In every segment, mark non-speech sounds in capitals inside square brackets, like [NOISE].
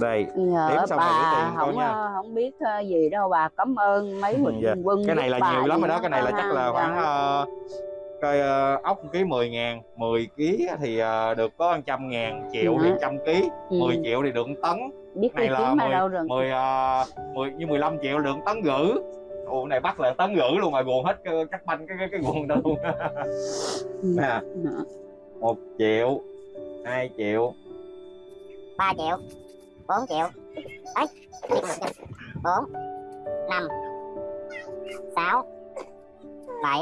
đây nhờ Đếm xong rồi gửi bà tiền không nha. ờ, không biết ờ, gì đâu bà cảm ơn mấy Ừ, huynh dạ. quân cái này là nhiều lắm rồi đó cái này là chắc là ha. khoảng Dạ. uh, coi uh, ốc ký 10 ngàn 10 ký thì uh, được có 100 ngàn triệu thì Dạ. 100 ký Ừ. 10 triệu thì được một tấn biết này cái là kiếm ở 10, đâu rồi 10, uh, 10 như 15 triệu được tấn rưỡi Ủa cái này bắt là tấn rưỡi luôn mà guồn hết cái- cắt banh cái cái, cái guồn đó luôn Ừ. [LAUGHS] nè Dạ. 1 triệu 2 triệu 3 triệu 4 triệu. Ấy 4 5 6 7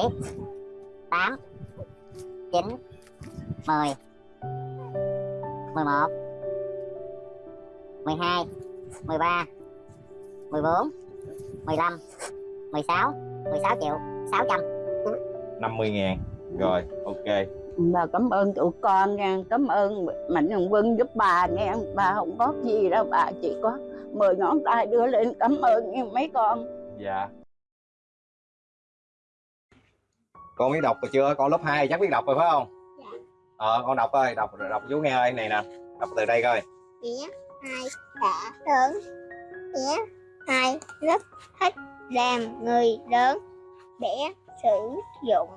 8 9 10 11 12 13 14 15 16 16 triệu 600 50 ngàn. Rồi, ok bà cảm ơn tụi con nha cảm ơn mạnh thường quân giúp bà nha. Bà không có gì đâu bà chỉ có mười ngón tay đưa lên cảm ơn nha mấy con. Dạ. Con biết đọc rồi chưa? Con lớp 2 chắc biết đọc rồi phải không? Dạ. ờ con đọc coi đọc đọc chú nghe ơi này nè. Đọc từ đây coi. Nghĩa hai đã lớn. Nghĩa hai rất thích làm người lớn. Để sử dụng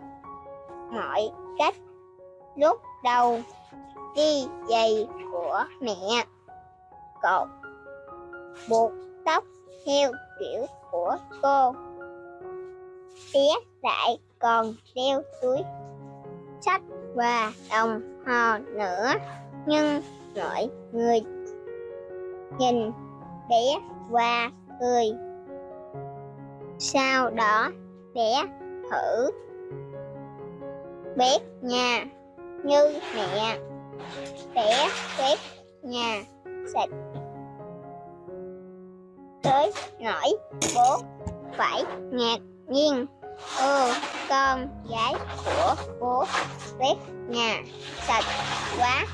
mọi cách lúc đầu đi giày của mẹ. Cột buộc tóc theo kiểu của cô. Bé lại còn đeo túi sách và đồng hồ nữa, nhưng mọi người nhìn bé và cười. Sau đó bé thử bếp nhà như mẹ. Bé bếp nhà sạch tới nỗi bố phải ngạc nhiên. Ừ con gái của bố bếp nhà sạch quá.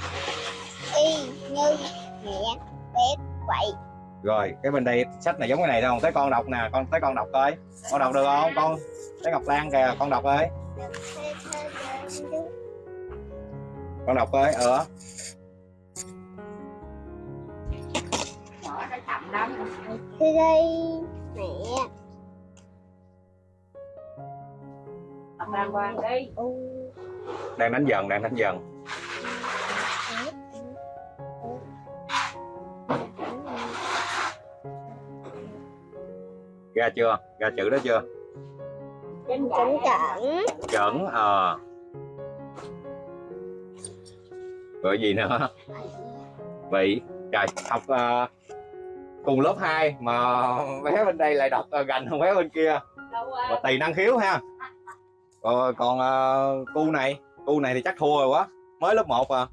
Y như mẹ bếp vậy rồi cái bên đây sách này giống cái này đâu? Tới con đọc nè con tới con đọc coi. Con đọc được không? Con tới ngọc lan kìa con đọc ơi con đọc ơi ờ. Từ đây mẹ. Đàng hoàng đi. U đang đánh dần đang đánh dần. Ra chưa? Ra chữ đó chưa? Chính cẩn chuẩn ờ rồi gì nữa vị trời học ờ, cùng lớp 2 mà bé bên đây lại đọc uh, gành hơn bé bên kia. Và tùy năng khiếu ha. Rồi [LAUGHS] còn uh, cu này cu này thì chắc thua rồi quá. Mới lớp 1 à.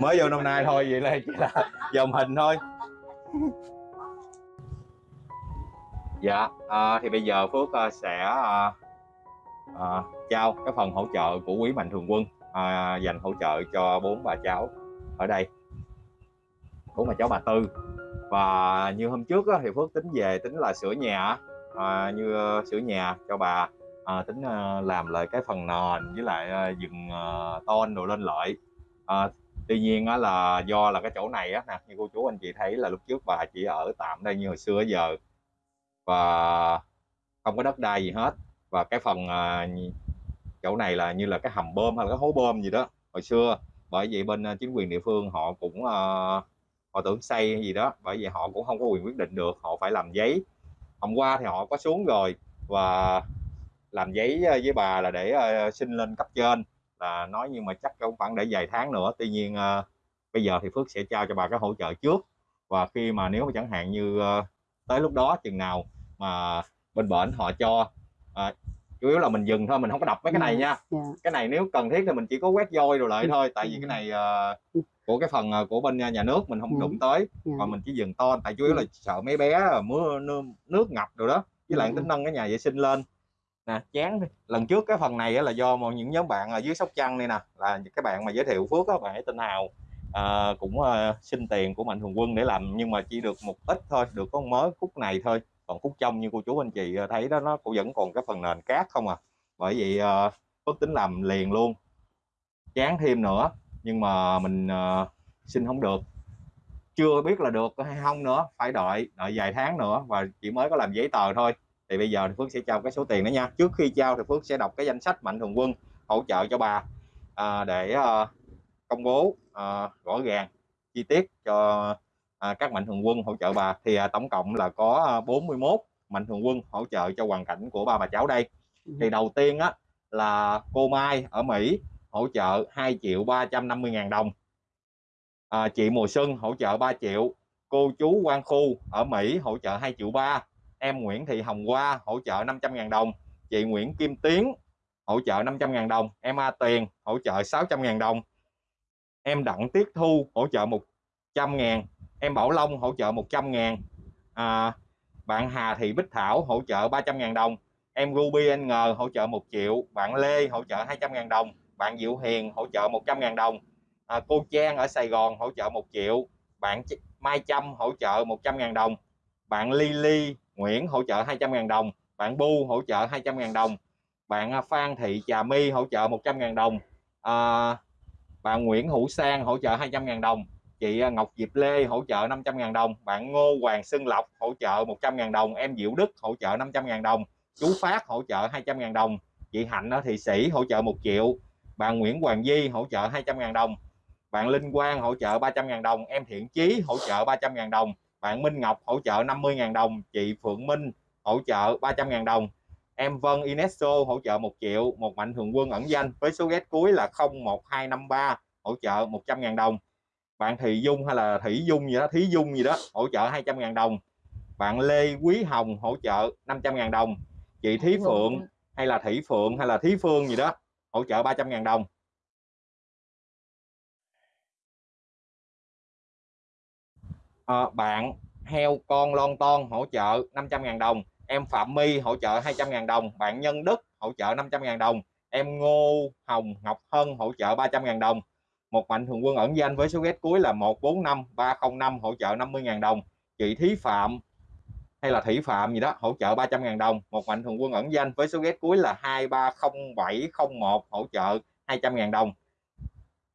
Mới vô năm nay thôi vậy là chỉ là [LAUGHS] dòng hình thôi. [LAUGHS] Dạ à, thì bây giờ phước à, sẽ à, à, trao cái phần hỗ trợ của quý mạnh thường quân à, dành hỗ trợ cho bốn bà cháu ở đây. Bốn bà cháu bà tư. Và như hôm trước á, thì phước tính về tính là sửa nhà à, như ờ, sửa nhà cho bà à, tính à, làm lại cái phần nền với lại à, dựng à, tôn đồ lên lại. À, tuy nhiên á, là do là cái chỗ này á nè như cô chú anh chị thấy là lúc trước bà chỉ ở tạm đây như hồi xưa giờ. Và không có đất đai gì hết. Và cái phần à, chỗ này là như là cái hầm bơm hay là cái hố bơm gì đó hồi xưa. Bởi vậy bên ờ, chính quyền địa phương họ cũng uh, họ tưởng xây gì đó. Bởi vậy họ cũng không có quyền quyết định được họ phải làm giấy. Hôm qua thì họ có xuống rồi và làm giấy ờ, với bà là để uh, xin lên cấp trên. Là nói nhưng mà chắc cũng khoảng để vài tháng nữa. Tuy nhiên uh, bây giờ thì Phước sẽ trao cho bà cái hỗ trợ trước. Và khi mà nếu mà chẳng hạn như uh, tới lúc đó chừng nào mà bên bển họ cho uh, chủ yếu là mình dừng thôi mình không có đọc mấy cái này nha dạ. cái này nếu cần thiết thì mình chỉ có quét vôi rồi lại Ừ. thôi tại vì cái này à, của cái phần à, của bên nhà nước mình không đụng tới dạ. còn mình chỉ dừng to tại chủ yếu là sợ mấy bé mưa nước, nước ngập rồi đó với lại tính nâng cái nhà vệ sinh lên nè chán đi. lần trước cái phần này là do một những nhóm bạn ở dưới sóc trăng đây nè là cái bạn mà giới thiệu phước á bạn ấy tên hào à, cũng à, xin tiền của mạnh thường quân để làm nhưng mà chỉ được một ít thôi được có mới khúc này thôi còn khúc trong như cô chú anh chị ờ, thấy đó nó cũng vẫn còn cái phần nền cát không à. Bởi vậy ờ, ước phước tính làm liền luôn. Chán thêm nữa nhưng mà mình ờ, xin không được. Chưa biết là được hay không nữa phải đợi đợi vài tháng nữa và chỉ mới có làm giấy tờ thôi. Thì bây giờ thì Phước sẽ trao cái số tiền đó nha. Trước khi trao thì Phước sẽ đọc cái danh sách mạnh thường quân hỗ trợ cho bà à, để à, công bố à, rõ ràng chi tiết cho à, các mạnh thường quân hỗ trợ bà. Thì à, tổng cộng là có à, 41 mạnh thường quân hỗ trợ cho hoàn cảnh của ba bà cháu đây. Thì đầu tiên á là cô Mai ở Mỹ hỗ trợ 2 triệu 350 ngàn đồng. À, chị Mùa Xuân hỗ trợ 3 triệu. Cô chú Quang Khu ở Mỹ hỗ trợ 2 triệu 3 em Nguyễn Thị Hồng Hoa hỗ trợ 500 ngàn đồng. Chị Nguyễn Kim Tiến hỗ trợ 500 ngàn đồng. Em A Tiền hỗ trợ 600 ngàn đồng. Em Đặng Tiết Thu hỗ trợ 100 ngàn em Bảo Long hỗ trợ 100 ngàn à, bạn Hà Thị Bích Thảo hỗ trợ 300 ngàn đồng em Ruby NG hỗ trợ 1 triệu bạn Lê hỗ trợ 200 ngàn đồng bạn Diệu Hiền hỗ trợ 100 ngàn đồng à, cô Trang ở Sài Gòn hỗ trợ 1 triệu bạn Mai Trâm hỗ trợ 100 ngàn đồng bạn Lily Nguyễn hỗ trợ 200 ngàn đồng bạn Bu hỗ trợ 200 ngàn đồng bạn Phan Thị Trà My hỗ trợ 100 ngàn đồng à, bạn Nguyễn Hữu Sang hỗ trợ 200 ngàn đồng chị Ngọc Diệp Lê hỗ trợ 500 000 đồng bạn Ngô Hoàng Xuân Lộc hỗ trợ 100 000 đồng em Diệu Đức hỗ trợ 500 000 đồng chú Phát hỗ trợ 200 000 đồng chị Hạnh ở Thị Sĩ hỗ trợ 1 triệu bạn Nguyễn Hoàng Di hỗ trợ 200 000 đồng bạn Linh Quang hỗ trợ 300 000 đồng em Thiện Chí hỗ trợ 300 000 đồng bạn Minh Ngọc hỗ trợ 50 000 đồng chị Phượng Minh hỗ trợ 300 000 đồng em Vân Inesso hỗ trợ 1 triệu một mạnh thường quân ẩn danh với số ghét cuối là 01253 hỗ trợ 100 000 đồng bạn Thị Dung hay là Thủy Dung gì đó Thí Dung gì đó hỗ trợ 200 ngàn đồng. Bạn Lê Quý Hồng hỗ trợ 500 ngàn đồng. Chị Thí Phượng hay là Thủy Phượng hay là Thí Phương gì đó hỗ trợ 300 ngàn đồng. À, bạn heo con lon ton hỗ trợ 500 ngàn đồng. Em Phạm My hỗ trợ 200 ngàn đồng. Bạn Nhân Đức hỗ trợ 500 ngàn đồng. Em Ngô Hồng Ngọc Hân hỗ trợ 300 ngàn đồng một mạnh thường quân ẩn danh với số ghét cuối là 145 305 hỗ trợ 50.000 đồng. Chị Thí Phạm hay là Thủy Phạm gì đó hỗ trợ 300.000 đồng. Một mạnh thường quân ẩn danh với số ghét cuối là 230701 hỗ trợ 200.000 đồng.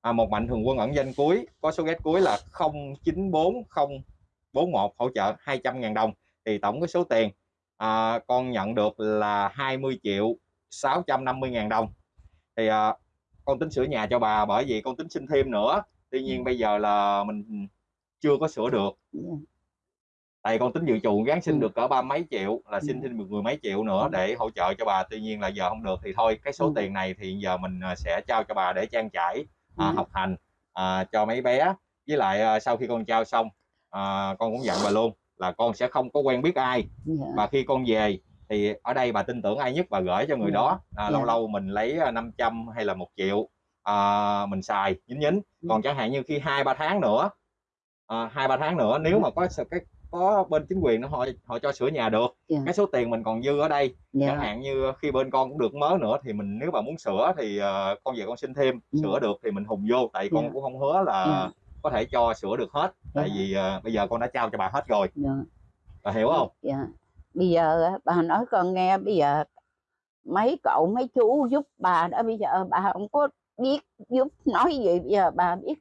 À, một mạnh thường quân ẩn danh cuối có số ghét cuối là 094041 hỗ trợ 200.000 đồng. Thì tổng cái số tiền à, con nhận được là 20 triệu 650.000 đồng. Thì à, con tính sửa nhà cho bà bởi vì con tính xin thêm nữa. Tuy nhiên bây giờ là mình chưa có sửa được. Tại con tính dự trù gán xin được cỡ ba mấy triệu là xin thêm mười mấy triệu nữa để hỗ trợ cho bà. Tuy nhiên là giờ không được thì thôi cái số tiền này thì giờ mình sẽ trao cho bà để trang trải à, học hành à, cho mấy bé. Với lại à, sau khi con trao xong à, con cũng dặn bà luôn là con sẽ không có quen biết ai. Và khi con về thì ở đây bà tin tưởng ai nhất bà gửi cho người đó à, lâu lâu mình lấy 500 hay là một triệu à, mình xài nhính nhính còn chẳng hạn như khi hai ba tháng nữa hai ba tháng nữa nếu mà có cái có bên chính quyền nó họ họ cho sửa nhà được yeah. cái số tiền mình còn dư ở đây yeah. chẳng hạn như khi bên con cũng được mớ nữa thì mình nếu mà muốn sửa thì uh, con về con xin thêm yeah. sửa được thì mình hùng vô tại con yeah. cũng không hứa là yeah. có thể cho sửa được hết yeah. tại vì uh, bây giờ con đã trao cho bà hết rồi yeah. bà hiểu không yeah. Bây giờ bà nói con nghe bây giờ mấy cậu mấy chú giúp bà đó bây giờ bà không có biết giúp nói gì bây giờ bà biết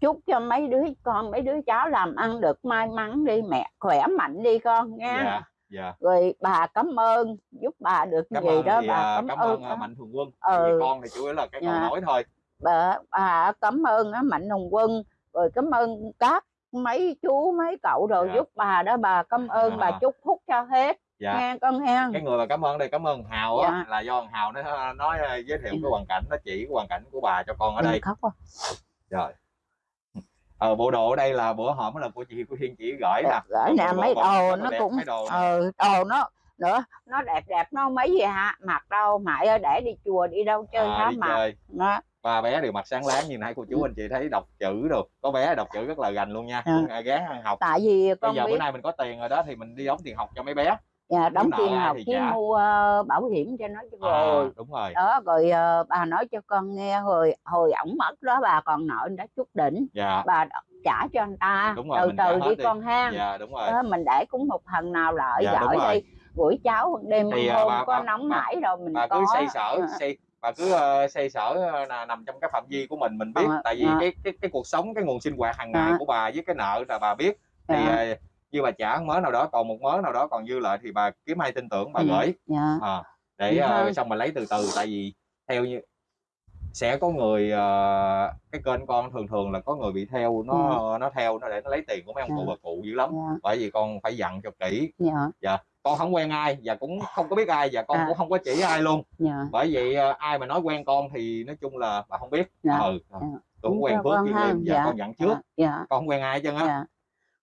chúc cho mấy đứa con mấy đứa cháu làm ăn được may mắn đi mẹ khỏe mạnh đi con nha dạ, dạ. rồi bà cảm ơn giúp bà được cảm gì đó thì, bà à, cảm, cảm ơn đó. mạnh thường quân ừ. con thì chủ yếu là cái dạ. câu nói thôi bà, bà cảm ơn mạnh thường quân rồi cảm ơn các mấy chú mấy cậu rồi dạ. giúp bà đó bà cảm ơn à. bà chúc phúc cho hết. Dạ. nghe con nghe cái người mà cảm ơn đây cảm ơn hào á dạ. là do hào nó nói giới thiệu cái hoàn cảnh nó chỉ cái hoàn cảnh của bà cho con ở đây. khóc à. rồi. Ờ bộ đồ ở đây là bữa hổm là của chị của Hiên chỉ gửi nè. gửi nè mấy đồ nó cũng đồ ừ đồ nó nữa nó đẹp đẹp nó mấy gì hả? Mặc đâu mãi để đi chùa đi đâu chơi à, hả mặc nó ba bé đều mặt sáng láng như nãy cô chú anh chị thấy đọc chữ được có bé đọc chữ rất là gành luôn nha à. gán ăn học. Tại vì con bây giờ biết... bữa nay mình có tiền rồi đó thì mình đi đóng tiền học cho mấy bé. Dạ, đóng tiền học chứ trả. mua uh, bảo hiểm cho nó cho à, rồi. đúng rồi. Đó rồi uh, bà nói cho con nghe rồi hồi ổng mất đó bà còn nợ đã chút đỉnh. Dạ. bà trả cho anh ta. Đúng rồi, từ từ đi, đi. con ha dạ, đúng rồi. Đó, mình để cũng một phần nào lợi dạ, gửi đi. Buổi cháu đêm thì, hôm bà, có bà, nóng bà, nảy rồi mình bà có cứ xây sở à. xây bà cứ uh, xây sở là nằm trong cái phạm vi của mình mình biết. Ờ, tại vì dạ. cái cái cái cuộc sống cái nguồn sinh hoạt hàng ngày Dạ. của bà với cái nợ là bà biết. Thì dạ uh, như bà trả một mớ nào đó còn một mớ nào đó còn dư lại thì bà kiếm ai tin tưởng bà Ừ. gửi. dạ. À, để Vậy uh, xong mình lấy từ từ. Tại vì theo như sẽ có người uh, cái kênh con thường thường là có người bị theo nó nó theo nó để nó lấy tiền của mấy ông cụ Dạ. bà cụ dữ lắm. Dạ. Bởi vì con phải dặn cho kỹ. Dạ con không quen ai và cũng không có biết ai và con À. cũng không có chỉ ai luôn. Dạ. Bởi vậy ờ, ai mà nói quen con thì nói chung là bà không biết. Dạ. ừ Dạ. Đúng quen phước ha. liền và Dạ. con dặn trước. Dạ. Con không quen ai hết trơn á. Dạ.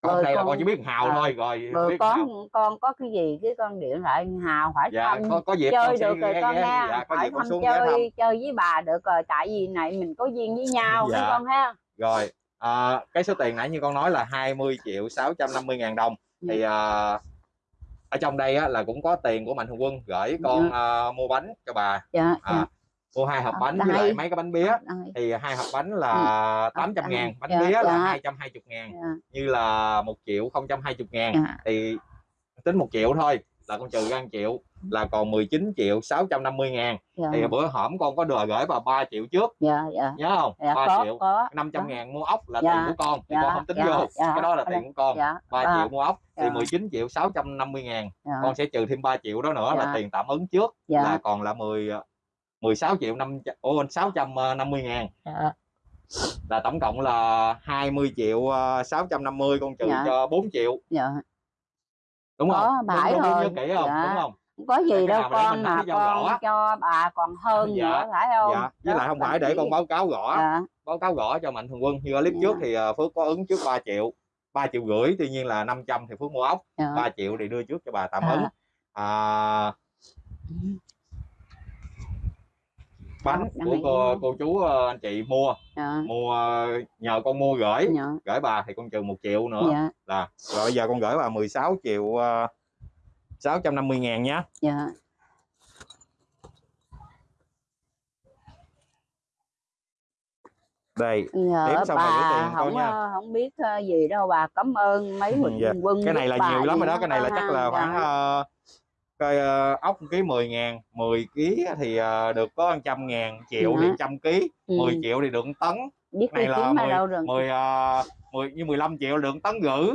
Con Rồi đây là con- chỉ biết hào à, thôi rồi rồi biết con hào. con có cái gì cái con điện lại hào hỏi dạ thăm có có dịp chơi được rồi con ghé, ha. Dạ có hỏi thăm chơi chơi với bà được rồi. Tại vì này mình có duyên với nhau Dạ. con ha. Rồi à, cái số tiền nãy như con nói là 20 triệu 650 ngàn đồng. Thì à, ở trong đây á, là cũng có tiền của mạnh thường quân gửi con à, mua bánh cho bà. Dạ à, dạ. mua hai hộp Ở bánh với lại mấy cái bánh bía. Đây. thì hai hộp bánh là 800 đây. ngàn bánh Dạ, bía là dạ. 220 ngàn. Dạ. Như là 1 triệu 020 ngàn. Dạ. Thì tính 1 triệu thôi là con trừ ra 1 triệu là còn 19 triệu 650 ngàn. Thì dạ bữa hổm con có đòi gửi bà 3 triệu trước. Dạ dạ. Nhớ không? Dạ 3 có triệu có. 500 có. ngàn mua ốc là Dạ, tiền của con thì dạ, con không tính dạ, vô. dạ. cái đó là tiền của con. Dạ 3 ba- triệu mua ốc thì dạ. 19 triệu 650 ngàn. Dạ. Con sẽ trừ thêm 3 triệu đó nữa là Dạ. tiền tạm ứng trước dạ. là còn là 10 16 triệu 5 ô 650 ngàn. Dạ. Là tổng cộng là 20 triệu ờ, 650 con trừ Dạ. cho 4 triệu. Dạ. Đúng Có, không phải đúng, đúng, rồi. nhớ kỹ không? Dạ. đúng có đâu nào mà để con mình mà nói cho rõ. con cho bà còn hơn Dạ, nữa phải không? Dạ với lại không phải để chỉ- con báo cáo rõ dạ. Báo cáo rõ cho mạnh thường quân. Như clip Dạ. trước thì ờ, phước có ứng trước 3 triệu 3 triệu rưỡi tuy nhiên là 500 thì phước mua ốc. Dạ. 3 triệu thì đưa trước cho bà tạm À. ứng. À, bánh Đằng của cô, cô chú ờ, anh chị mua. Dạ. Mua ờ, nhờ con mua gửi. Dạ. Gửi bà thì con trừ một triệu nữa. Dạ. Là rồi bây giờ con gửi bà 16 triệu uh, 650 ngàn nhé dạ đây giờ Đếm xong rồi gửi bà tiền con không nha. ờ, không biết ờ, gì đâu bà cảm ơn mấy Ừ, mình dạ. quân cái này là nhiều lắm rồi đó cái này là chắc là Dạ. khoảng cái ờ, ốc ký 10 ngàn 10 ký thì ờ, được có 100 ngàn triệu thì Dạ. 100 ký Ừ, 10 triệu thì được tấn biết này là kiếm ở 10 đâu được 10 uh, 10 như 15 triệu được một tấn rưỡi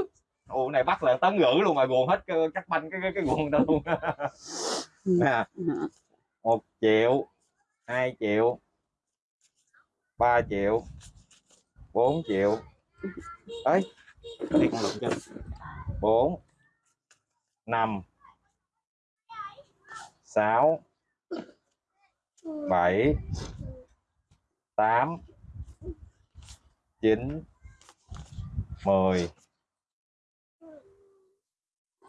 Ủa này bắt là tấn rưỡi luôn mà guồn hết cái, các banh cái cái, cái guồn đó luôn Ừ. nè. 1 triệu 2 triệu 3 triệu 4 triệu ấy đi con lụm cho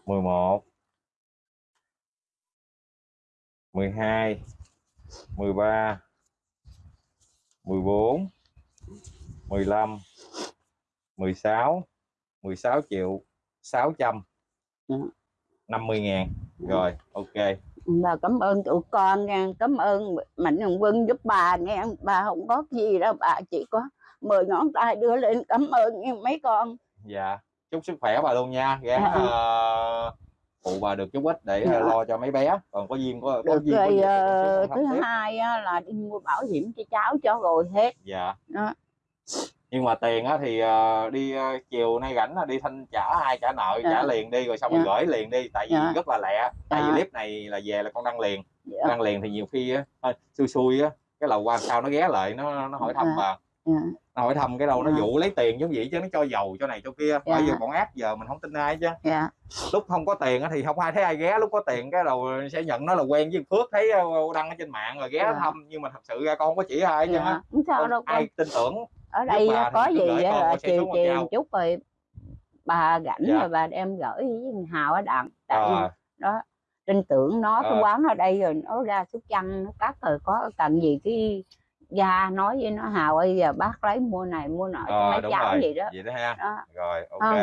4 5 6 7 8 9 10 11 12 13 14 15 16 16 triệu 600 Dạ. 50 ngàn. Rồi ok. Bà cảm ơn tụi con nha cảm ơn mạnh thường quân giúp bà nghe bà không có gì đâu bà chỉ có mười ngón tay đưa lên cảm ơn nha mấy con. Dạ chúc sức khỏe bà luôn nha gắng Dạ. ờ, phụ bà được chút ít để Dạ. ờ, lo cho mấy bé còn có duyên có, có duyên có rồi gì con thứ tiếp. hai á, là đi mua bảo hiểm cho cháu cho rồi hết dạ đó nhưng mà tiền á thì ờ, đi ờ, chiều nay rảnh là đi thanh trả ai trả nợ Dạ. trả liền đi rồi xong rồi Dạ. gửi liền đi tại vì Dạ. rất là lẹ tại vì Dạ. clip này là về là con đăng liền dạ, đăng liền thì nhiều khi á xui xui á cái lầu quan sau nó ghé lại nó nó hỏi thăm Dạ. bà dạ, nó hỏi thăm cái đâu nó Dạ. dụ lấy tiền giống vậy chứ nó cho dầu cho này cho kia bởi Dạ. vì bọn ác giờ mình không tin ai chứ dạ, lúc không có tiền á thì không ai thấy ai ghé lúc có tiền cái đầu sẽ nhận nó là quen với Phước thấy ờ, đăng ở trên mạng rồi ghé Dạ. thăm nhưng mà thật sự ra con không có chỉ ai chứ dạ. không sao đâu con ai tin tưởng ở đây bà có gì con, con sẽ chiều con chiều chút rồi bà rảnh Dạ. rồi bà đem gửi với Hào ở đặng tại Ờ, đó tin tưởng nó cái Ờ. quán ở đây rồi nó ra súc chăn nó cắt rồi có cần gì cái gia nói với nó Hào ơi giờ bác lấy mua này mua nọ cho ờ, mấy đúng cháu rồi gì đó. vậy đó ha. Đó. Rồi ok. Không,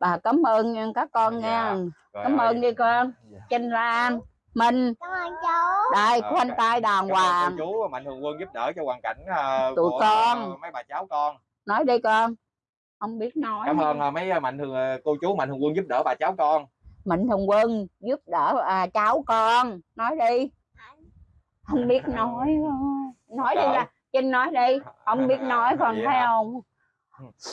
bà cảm ơn nha các con Dạ. nha. Rồi, cảm rồi. ơn đi con. Dạ. Trinh Lan Minh. Cảm ơn chú. đây Ờ, khoanh tay đàng Cảm hoàng cô chú mạnh thường quân giúp đỡ cho hoàn cảnh ờ, Tụi của con. ờ, mấy bà cháu con. Nói đi con. Không biết nói cảm ơn mấy mạnh thường cô chú mạnh thường quân giúp đỡ bà cháu con. Mạnh Thường Quân giúp đỡ à, cháu con. Nói đi. Không biết nói nói đi là Trinh nói đi không biết nói còn Vậy thấy hả? không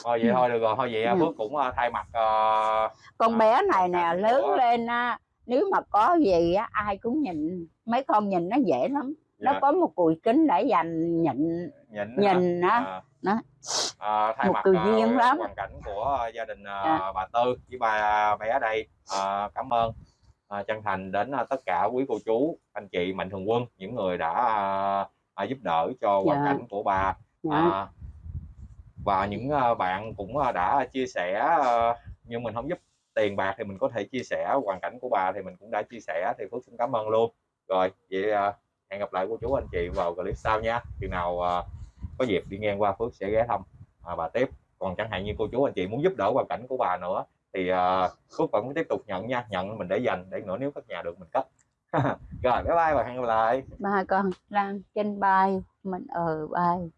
thôi vậy Ừ. thôi được rồi thôi vậy à, Ừ. Phước cũng ờ, thay mặt ờ, con À, bé này nè lớn của- lên á nếu mà có gì á ai cũng nhìn mấy con nhìn nó dễ lắm nó dạ, có một cùi kính để dành nhận nhìn nhìn á À, đó. à, thay Một mặt người à, duyên lắm. hoàn cảnh của à, gia đình à, Dạ. bà Tư với ba bé đây à, cảm ơn à, chân thành đến à, tất cả quý cô chú anh chị mạnh thường quân những người đã à, à, giúp đỡ cho hoàn Dạ. cảnh của bà. Dạ. à, và những à, bạn cũng à, đã chia sẻ à, nhưng mình không giúp tiền bạc thì mình có thể chia sẻ hoàn cảnh của bà thì mình cũng đã chia sẻ thì Phước xin cảm ơn luôn. Rồi vậy hẹn gặp lại cô chú anh chị vào clip sau nha. Chừng nào có dịp đi ngang qua Phước sẽ ghé thăm à, bà tiếp. Còn chẳng hạn như cô chú anh chị muốn giúp đỡ hoàn cảnh của bà nữa thì Phước vẫn tiếp tục nhận nha. Nhận mình để dành để nữa nếu cất nhà được mình cất [LAUGHS] rồi, bye bye và hẹn gặp lại. Ba con đang trên bay mình ở bay